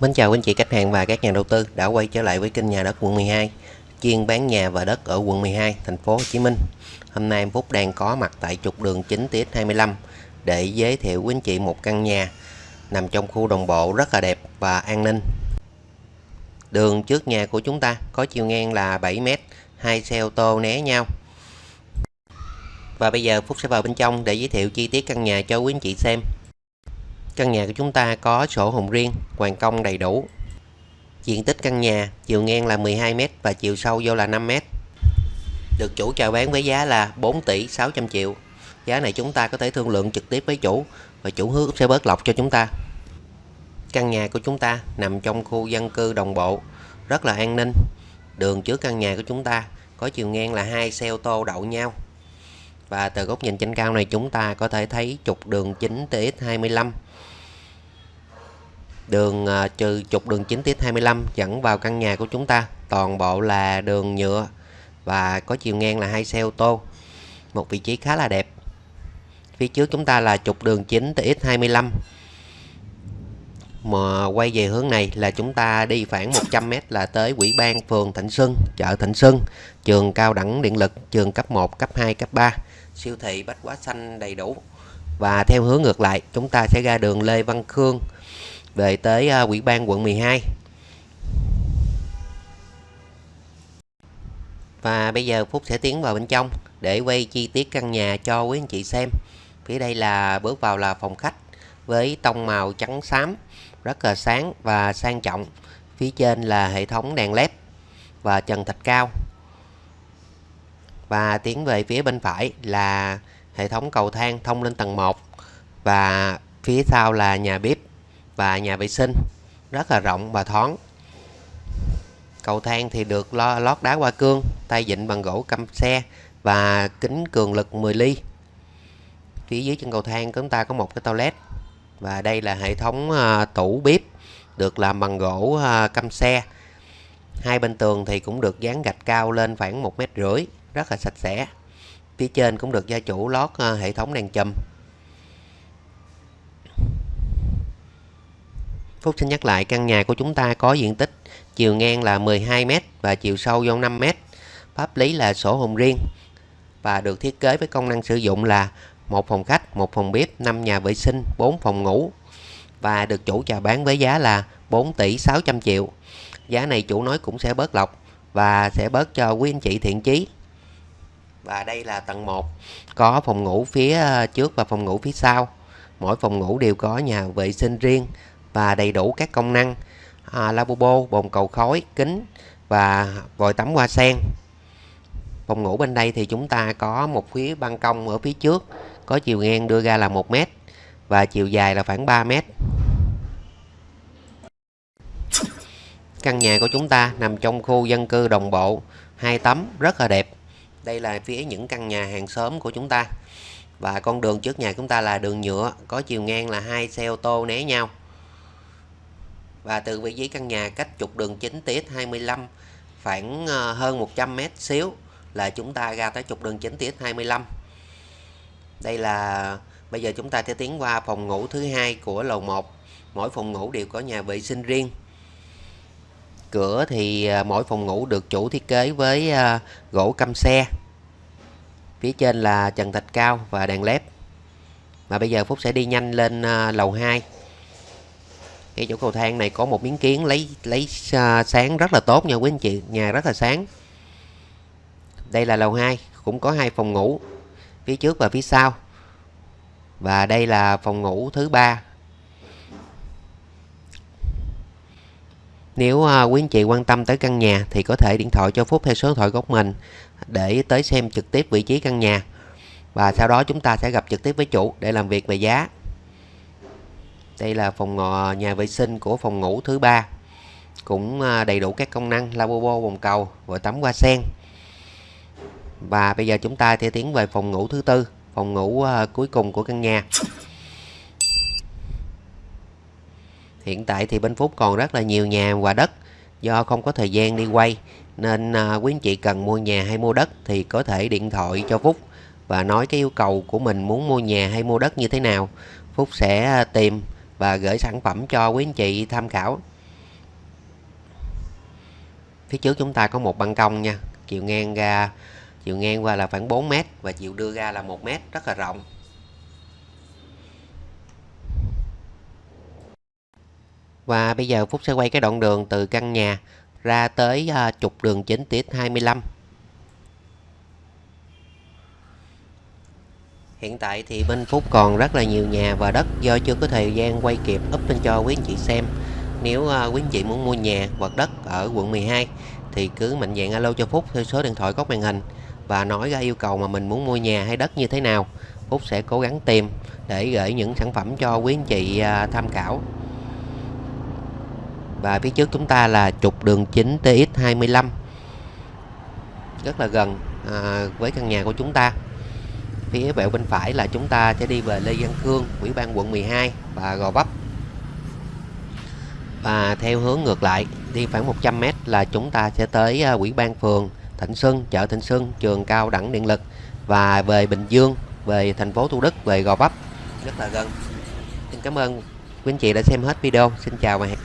Mến chào quý anh chị khách hàng và các nhà đầu tư đã quay trở lại với kênh nhà đất quận 12 chuyên bán nhà và đất ở quận 12 thành phố Hồ Chí Minh. Hôm nay em Phúc đang có mặt tại trục đường 9 TX25 để giới thiệu quý anh chị một căn nhà nằm trong khu đồng bộ rất là đẹp và an ninh. Đường trước nhà của chúng ta có chiều ngang là 7m, hai xe ô tô né nhau. Và bây giờ Phúc sẽ vào bên trong để giới thiệu chi tiết căn nhà cho quý anh chị xem. Căn nhà của chúng ta có sổ hồng riêng, hoàn công đầy đủ. Diện tích căn nhà chiều ngang là 12m và chiều sâu vô là 5m. Được chủ chào bán với giá là 4 tỷ 600 triệu. Giá này chúng ta có thể thương lượng trực tiếp với chủ và chủ hứa sẽ bớt lọc cho chúng ta. Căn nhà của chúng ta nằm trong khu dân cư đồng bộ, rất là an ninh. Đường trước căn nhà của chúng ta có chiều ngang là hai xe ô tô đậu nhau. Và từ góc nhìn trên cao này chúng ta có thể thấy trục đường chính TX25 đường à, trừ trục đường chính tiết 25 dẫn vào căn nhà của chúng ta, toàn bộ là đường nhựa và có chiều ngang là hai xe ô tô, một vị trí khá là đẹp. Phía trước chúng ta là trục đường chính TX25 mà quay về hướng này là chúng ta đi khoảng 100m là tới quỹ ban phường Thịnh Xuân, chợ Thịnh Xuân, trường cao đẳng điện lực, trường cấp 1 cấp 2 cấp 3 siêu thị bách hóa xanh đầy đủ. Và theo hướng ngược lại, chúng ta sẽ ra đường Lê Văn Khương về tới à, uh, Ủy ban quận 12 và bây giờ Phúc sẽ tiến vào bên trong để quay chi tiết căn nhà cho quý anh chị xem. Phía đây là bước vào là phòng khách với tông màu trắng xám rất là sáng và sang trọng. Phía trên là hệ thống đèn led và trần thạch cao. Và tiến về phía bên phải là hệ thống cầu thang thông lên tầng 1 và phía sau là nhà bếp và nhà vệ sinh. Rất là rộng và thoáng. Cầu thang thì được lo lót đá hoa cương tay vịn bằng gỗ căm xe và kính cường lực 10 ly. Phía dưới chân cầu thang chúng ta có một cái toilet và đây là hệ thống uh, tủ bếp được làm bằng gỗ uh, căm xe. Hai bên tường thì cũng được dán gạch cao lên khoảng một mét rưỡi rất là sạch sẽ. Phía trên cũng được gia chủ lót uh, hệ thống đèn chùm. Phúc xin nhắc lại căn nhà của chúng ta có diện tích chiều ngang là 12m và chiều sâu vô 5m. Pháp lý là sổ hồng riêng và được thiết kế với công năng sử dụng là một phòng khách, một phòng bếp, 5 nhà vệ sinh, 4 phòng ngủ và được chủ chào bán với giá là 4 tỷ 600 triệu. Giá này chủ nói cũng sẽ bớt lọc và sẽ bớt cho quý anh chị thiện chí. Và đây là tầng 1, có phòng ngủ phía ờ, trước và phòng ngủ phía sau. Mỗi phòng ngủ đều có nhà vệ sinh riêng, và đầy đủ các công năng à, lavabo, bồn cầu khói, kính và vòi tắm hoa sen. Phòng ngủ bên đây thì chúng ta có một phía ban công ở phía trước có chiều ngang đưa ra là 1 mét và chiều dài là khoảng 3 mét. Căn nhà của chúng ta nằm trong khu dân cư đồng bộ, hai tấm rất là đẹp. Đây là phía những căn nhà hàng xóm của chúng ta. Và con đường trước nhà chúng ta là đường nhựa, có chiều ngang là hai xe ô tô né nhau và từ vị trí căn nhà cách trục đường chính TX25 khoảng ờ, hơn 100 mét xíu là chúng ta ra tới trục đường chính TX25. đây là, bây giờ chúng ta sẽ tiến qua phòng ngủ thứ hai của lầu 1 mỗi phòng ngủ đều có nhà vệ sinh riêng. Cửa thì ờ, mỗi phòng ngủ được chủ thiết kế với ờ, gỗ căm xe. Phía trên là trần thạch cao và đèn led. Và bây giờ Phúc sẽ đi nhanh lên lầu 2 cái chỗ cầu thang này có một miếng kiến lấy lấy uh, sáng rất là tốt nha quý anh chị nhà rất là sáng. Đây là lầu 2 cũng có hai phòng ngủ phía trước và phía sau. Và đây là phòng ngủ thứ ba. Nếu uh, quý anh chị quan tâm tới căn nhà thì có thể điện thoại cho Phúc theo số điện thoại góc mình để tới xem trực tiếp vị trí căn nhà. Và sau đó chúng ta sẽ gặp trực tiếp với chủ để làm việc về giá đây là phòng ờ, nhà vệ sinh của phòng ngủ thứ ba. Cũng ờ, đầy đủ các công năng, lavabo, bồn cầu và tắm, hoa sen. Và bây giờ chúng ta sẽ tiến về phòng ngủ thứ tư, phòng ngủ ờ, cuối cùng của căn nhà. Hiện tại thì bên Phúc còn rất là nhiều nhà và đất. Do không có thời gian đi quay, nên quý anh chị cần mua nhà hay mua đất thì có thể điện thoại cho Phúc và nói cái yêu cầu của mình muốn mua nhà hay mua đất như thế nào. Phúc sẽ tìm và gửi sản phẩm cho quý anh chị tham khảo. Phía trước chúng ta có một ban công nha. Chiều ngang ra, chiều ngang qua là khoảng 4 mét và chiều đưa ra là một mét, rất là rộng. Và bây giờ Phúc sẽ quay cái đoạn đường từ căn nhà ra tới à, trục đường chính tiết 25 Hiện tại thì bên Phúc còn rất là nhiều nhà và đất do chưa có thời gian quay kịp up lên cho quý anh chị xem. Nếu uh, quý anh chị muốn mua nhà hoặc đất ở quận 12 thì cứ mạnh dạn alo cho Phúc theo số điện thoại góc màn hình và nói ra yêu cầu mà mình muốn mua nhà hay đất như thế nào. Phúc sẽ cố gắng tìm để gửi những sản phẩm cho quý anh chị uh, tham khảo. Và phía trước chúng ta là trục đường chính TX25 rất là gần à, với căn nhà của chúng ta phía bẹo bên phải là chúng ta sẽ đi về Lê Văn Khương, Ủy ban quận 12 và Gò Vấp. Và theo hướng ngược lại, đi khoảng 100m là chúng ta sẽ tới à, Ủy ban phường Thịnh Xuân, chợ Thịnh Xuân, trường cao đẳng điện lực và về Bình Dương, về thành phố Thủ Đức, về Gò Vấp. Rất là gần. Xin cảm ơn quý anh chị đã xem hết video. Xin chào và hẹn